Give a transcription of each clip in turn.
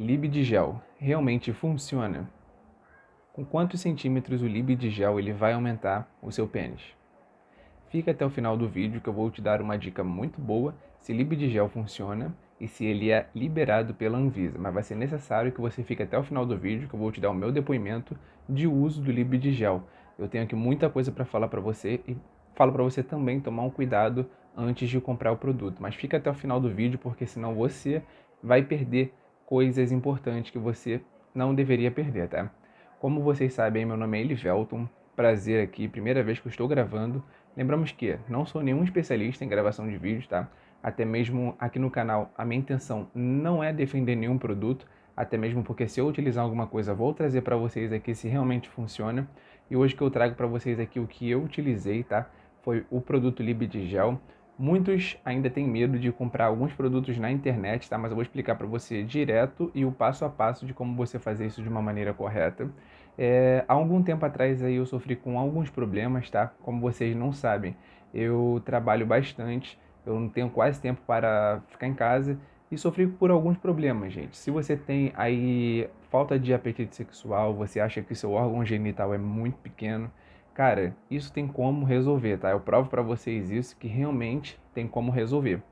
Lib de gel realmente funciona? Com quantos centímetros o Lib de gel ele vai aumentar o seu pênis? Fica até o final do vídeo que eu vou te dar uma dica muito boa se Lib de gel funciona e se ele é liberado pela Anvisa, mas vai ser necessário que você fique até o final do vídeo que eu vou te dar o meu depoimento de uso do Lib de gel. Eu tenho aqui muita coisa para falar para você e falo para você também tomar um cuidado antes de comprar o produto, mas fica até o final do vídeo porque senão você vai perder coisas importantes que você não deveria perder, tá? Como vocês sabem, meu nome é Elivelton, prazer aqui, primeira vez que estou gravando. Lembramos que não sou nenhum especialista em gravação de vídeos, tá? Até mesmo aqui no canal, a minha intenção não é defender nenhum produto, até mesmo porque se eu utilizar alguma coisa, vou trazer para vocês aqui se realmente funciona. E hoje que eu trago para vocês aqui o que eu utilizei, tá? Foi o produto Lib Gel. Muitos ainda têm medo de comprar alguns produtos na internet, tá? Mas eu vou explicar para você direto e o passo a passo de como você fazer isso de uma maneira correta. É, há algum tempo atrás aí eu sofri com alguns problemas, tá? Como vocês não sabem, eu trabalho bastante, eu não tenho quase tempo para ficar em casa e sofri por alguns problemas, gente. Se você tem aí falta de apetite sexual, você acha que seu órgão genital é muito pequeno, Cara, isso tem como resolver, tá? Eu provo para vocês isso, que realmente tem como resolver.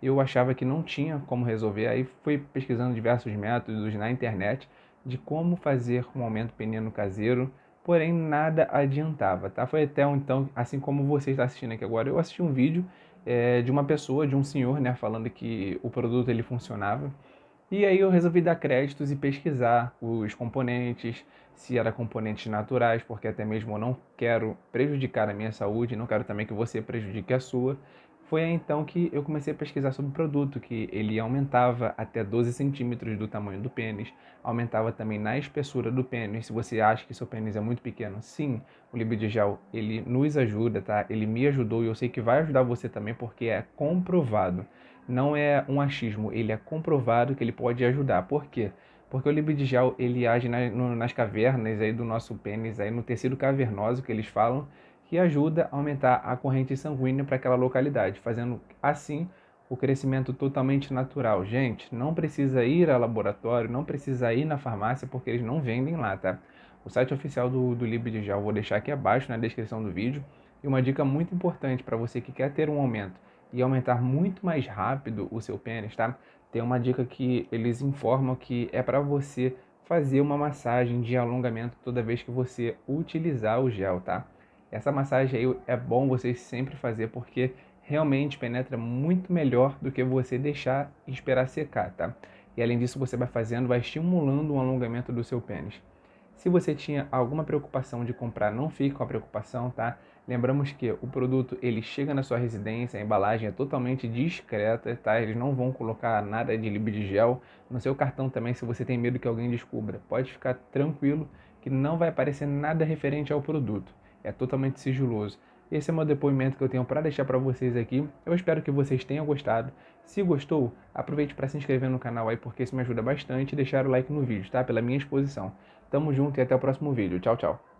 Eu achava que não tinha como resolver, aí fui pesquisando diversos métodos na internet de como fazer um aumento peniano caseiro, porém nada adiantava, tá? Foi até então, assim como você está assistindo aqui agora, eu assisti um vídeo é, de uma pessoa, de um senhor, né, falando que o produto ele funcionava, e aí eu resolvi dar créditos e pesquisar os componentes, se era componentes naturais, porque até mesmo eu não quero prejudicar a minha saúde, não quero também que você prejudique a sua. Foi aí então que eu comecei a pesquisar sobre o produto, que ele aumentava até 12 centímetros do tamanho do pênis, aumentava também na espessura do pênis. Se você acha que seu pênis é muito pequeno, sim, o Libidigel, ele nos ajuda, tá? Ele me ajudou e eu sei que vai ajudar você também, porque é comprovado não é um achismo, ele é comprovado que ele pode ajudar. Por quê? Porque o libidigel ele age na, no, nas cavernas aí do nosso pênis, aí no tecido cavernoso que eles falam, que ajuda a aumentar a corrente sanguínea para aquela localidade, fazendo assim o crescimento totalmente natural. Gente, não precisa ir ao laboratório, não precisa ir na farmácia, porque eles não vendem lá, tá? O site oficial do, do eu vou deixar aqui abaixo na descrição do vídeo. E uma dica muito importante para você que quer ter um aumento e aumentar muito mais rápido o seu pênis, tá? Tem uma dica que eles informam que é para você fazer uma massagem de alongamento toda vez que você utilizar o gel, tá? Essa massagem aí é bom você sempre fazer porque realmente penetra muito melhor do que você deixar esperar secar, tá? E além disso, você vai fazendo, vai estimulando o alongamento do seu pênis. Se você tinha alguma preocupação de comprar, não fique com a preocupação, tá? Lembramos que o produto ele chega na sua residência, a embalagem é totalmente discreta, tá? Eles não vão colocar nada de gel no seu cartão também, se você tem medo que alguém descubra. Pode ficar tranquilo que não vai aparecer nada referente ao produto. É totalmente sigiloso. Esse é o meu depoimento que eu tenho para deixar para vocês aqui. Eu espero que vocês tenham gostado. Se gostou, aproveite para se inscrever no canal aí, porque isso me ajuda bastante e deixar o like no vídeo, tá? Pela minha exposição. Tamo junto e até o próximo vídeo. Tchau, tchau.